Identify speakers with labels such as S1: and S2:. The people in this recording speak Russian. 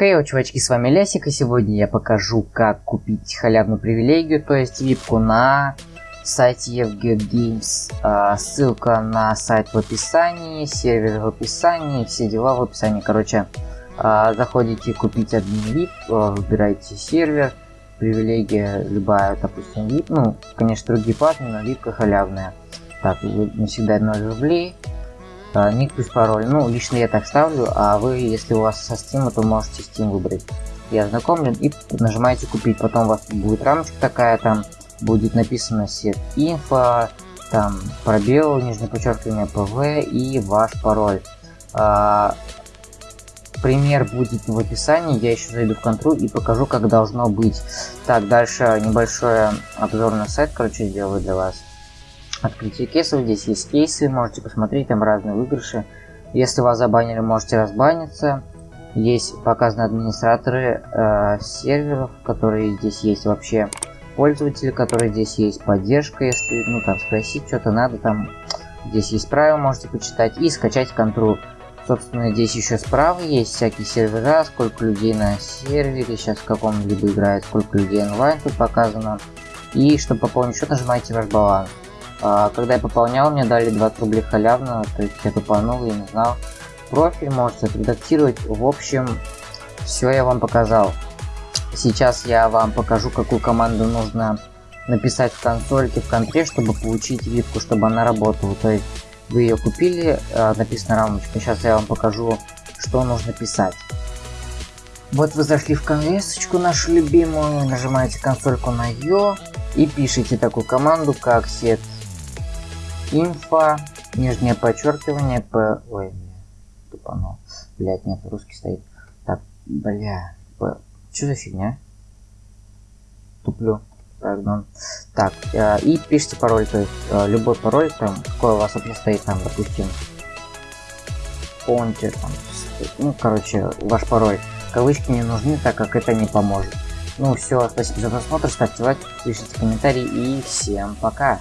S1: Хей, чувачки, с вами Лясик, и сегодня я покажу, как купить халявную привилегию, то есть випку на сайте EVGames. А, ссылка на сайт в описании, сервер в описании, все дела в описании. Короче, а, заходите купить админ VIP, а, выбираете сервер, привилегия любая, допустим, VIP, ну, конечно, другие платные, но випка халявная. Так, не всегда 0 рублей. А, ник плюс пароль. Ну, лично я так ставлю, а вы, если у вас со Steam, то можете Steam выбрать. Я ознакомлен и нажимаете купить. Потом у вас будет рамочка такая, там будет написано setinfo, там пробел, нижнее подчеркивание pw и ваш пароль. А, пример будет в описании, я еще зайду в контру и покажу, как должно быть. Так, дальше небольшой обзор на сайт, короче, сделаю для вас открытие кейсов. Здесь есть кейсы, можете посмотреть, там разные выигрыши. Если вас забанили, можете разбаниться. Есть показаны администраторы э, серверов, которые здесь есть вообще пользователи, которые здесь есть поддержка, если ну там спросить что-то надо, там здесь есть правила, можете почитать и скачать контру. Собственно, здесь еще справа есть всякие сервера, сколько людей на сервере, сейчас в каком-либо играет, сколько людей онлайн тут показано. И чтобы пополнить счет, нажимаете ваш баланс. А, когда я пополнял, мне дали 20 рублей халявно, то есть я тупанул, я не знал. Профиль можете отредактировать. В общем, все я вам показал. Сейчас я вам покажу, какую команду нужно написать в консольке, в контре, чтобы получить випку, чтобы она работала. То есть вы ее купили, а, написано рамочка. Сейчас я вам покажу, что нужно писать. Вот вы зашли в конвесочку нашу любимую, нажимаете консольку на ее и пишите такую команду, как set инфа, нижнее подчеркивание, п... Ой, тупанул. Блять, нет, русский стоит. Так, бля, п... Что за фигня? Туплю. Пардон. Так, э, и пишите пароль, то есть э, любой пароль, там, какой у вас вообще стоит, там, допустим, фонте, там, ну, короче, ваш пароль. Кавычки не нужны, так как это не поможет. Ну все, спасибо за просмотр, ставьте лайк, пишите комментарии и всем пока.